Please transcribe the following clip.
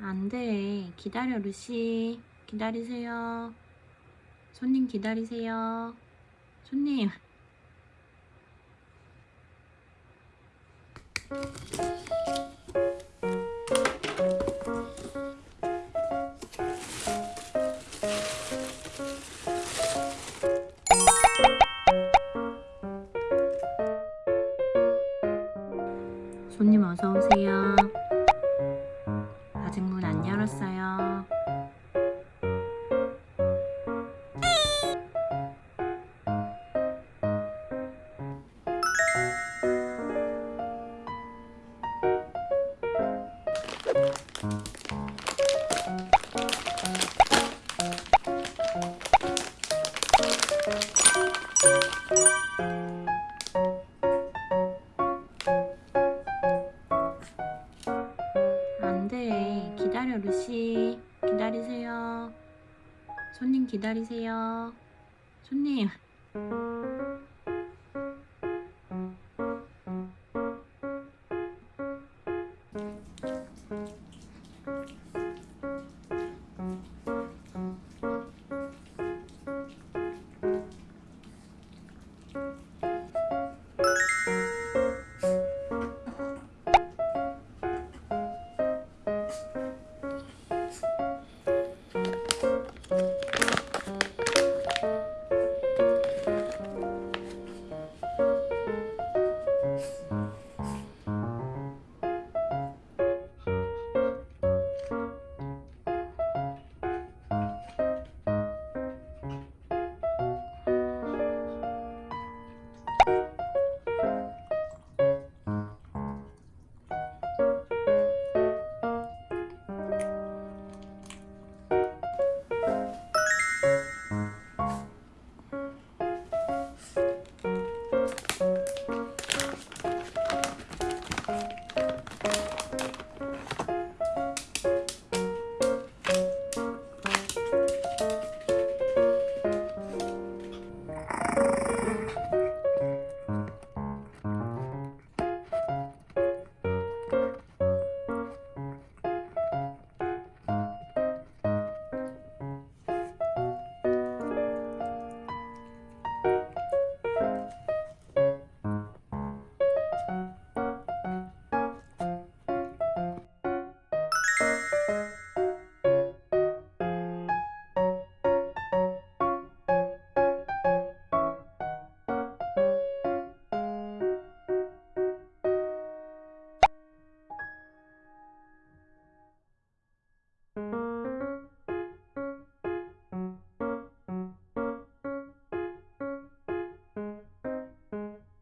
안 돼. 기다려, 루시. 기다리세요. 손님 기다리세요. 손님. 손님 어서 오세요. 안 돼. 기다려, 루시. 기다리세요. 손님 기다리세요. 손님. Thanks.